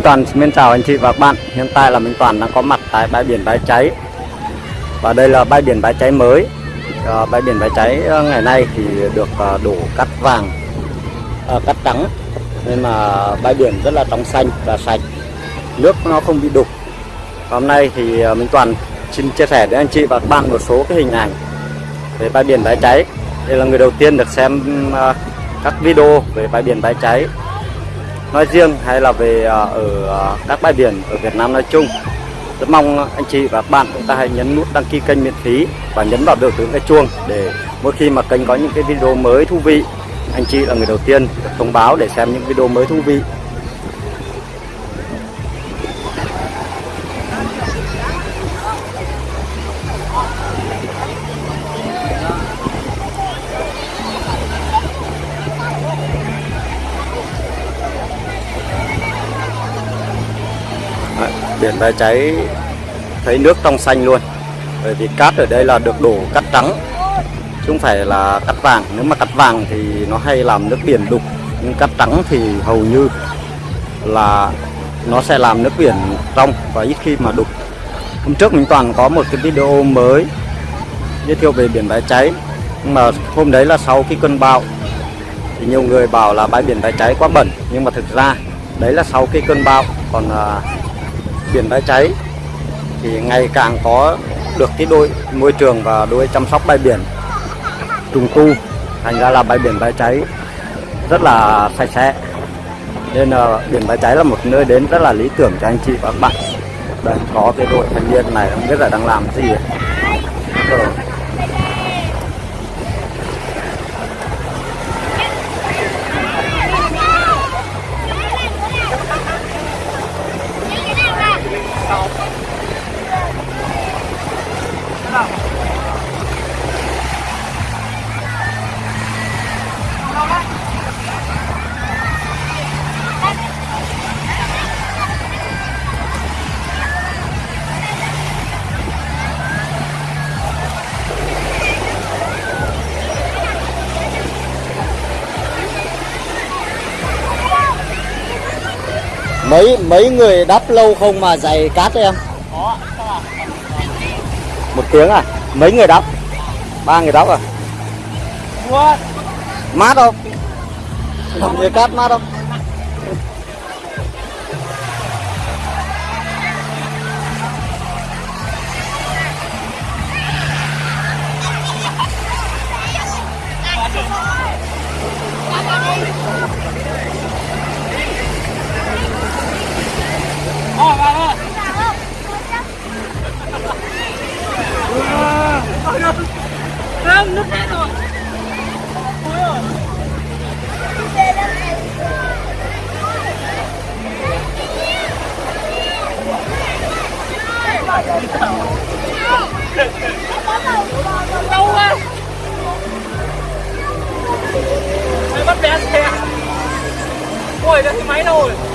Minh Toàn xin chào anh chị và các bạn. Hiện tại là Minh Toàn đang có mặt tại bãi biển Bãi Cháy. Và đây là bãi biển Bãi Cháy mới. À, Bãi biển Bãi Cháy ờ, ngày nay thì được ờ, đổ cát vàng à, Cát trắng. Nên mà bãi biển rất là trong xanh và sạch. Nước nó không bị đục. Hôm nay thì Minh Toàn xin chia sẻ đến anh chị và các bạn một số cái hình ảnh về bãi biển Bãi Cháy. Đây là người đầu tiên được xem các video về bãi biển Bãi Cháy nói riêng hay là về à, ở à, các bãi biển ở Việt Nam nói chung, rất mong anh chị và các bạn chúng ta hãy nhấn nút đăng ký kênh miễn phí và nhấn vào biểu tượng cái chuông để mỗi khi mà kênh có những cái video mới thú vị, anh chị là người đầu tiên được thông báo để xem những video mới thú vị. Biển bãi cháy thấy nước trong xanh luôn. Bởi vì cát ở đây là được đổ cát trắng chứ không phải là cát vàng. Nếu mà cát vàng thì nó hay làm nước biển đục nhưng cát trắng thì hầu như là nó sẽ làm nước biển trong và ít khi mà đục. Hôm trước mình toàn có một cái video mới giới thiệu về biển bãi cháy nhưng mà hôm đấy là sau cái cơn bão thì nhiều người bảo là bãi biển bãi cháy quá bẩn. Nhưng mà thực ra đấy là sau cái cơn bão. Còn à, biển bãi cháy, thì ngày càng có được cái đôi môi trường và đôi chăm sóc bãi biển trùng tu, thành ra là bãi biển bãi cháy rất là sạch sẽ nên là biển bãi cháy là một nơi đến rất là lý tưởng cho anh chị và các bạn đây có cái đội thanh niên này không biết là đang làm gì ấy. Mấy mấy người đắp lâu không mà dày cát em? Một tiếng à? Mấy người đắp ba người đắp à? Mát không? Làm cát mát không Không, nước hết rồi. Đâu à? Mày bắt bé xe. Ôi, cái máy đâu rồi?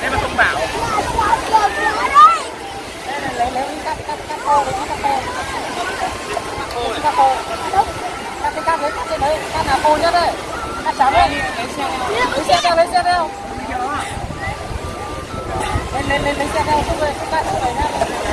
Đây mà không bảo. Lấy lấy cắt cắt cắt khô cắt khô cắt khô cắt cái cắt đấy cắt trên đấy cắt nào khô nhất đấy cắt trắng đấy lấy xe đeo lấy xe đeo lên lên lấy xe đeo không về chúng ta không phải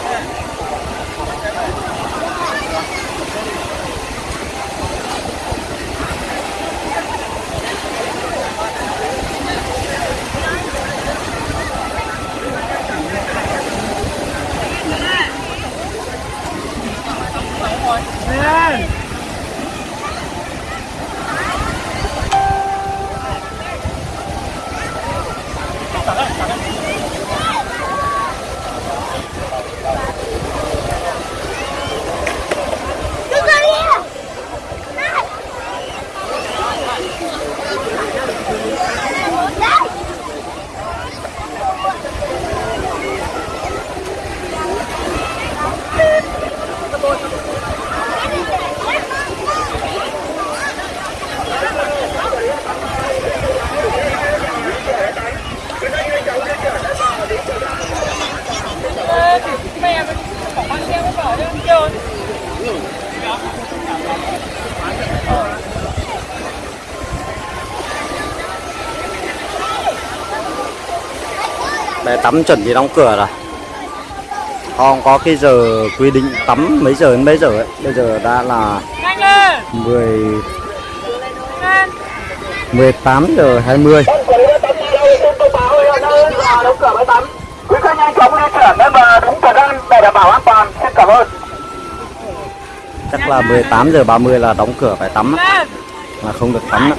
Bè tắm chuẩn bị đóng cửa rồi. Họ không có cái giờ quy định tắm mấy giờ đến mấy giờ ấy. Bây giờ đã là nhanh lên! 10 lên! 18 giờ 20 đóng cửa bãi tắm. Quý khách nhanh chóng di chuyển lên bờ đúng thời gian để đảm bảo an toàn. Xin cảm ơn. Chắc là 18 giờ 30 là đóng cửa phải tắm. Là không được tắm nữa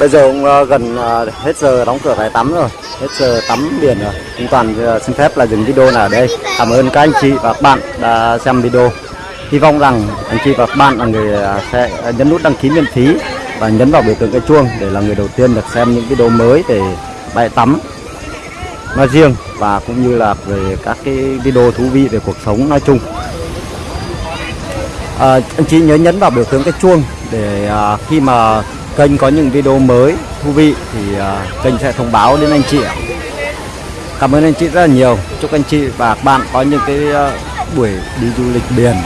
Bây giờ cũng ờ, gần ờ, hết giờ đóng cửa bãi tắm rồi, Hết giờ tắm biển rồi. Chúng Toàn ờ, xin phép là dừng video này ở đây. Cảm ơn các anh chị và các bạn đã xem video. Hy vọng rằng anh chị và các bạn là người sẽ nhấn nút đăng ký miễn phí Và nhấn vào biểu tượng cái chuông để là người đầu tiên được xem những video mới về bãi tắm nói riêng và cũng như là về các cái video thú vị về cuộc sống nói chung. À, anh chị nhớ nhấn vào biểu tượng cái chuông để à, khi mà kênh có những video mới thú vị thì à, kênh sẽ thông báo đến anh chị ạ. cảm ơn anh chị rất là nhiều. Chúc anh chị và các bạn có những cái à, buổi đi du lịch biển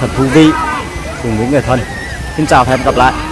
thật thú vị cùng với người thân. Xin chào và hẹn gặp lại.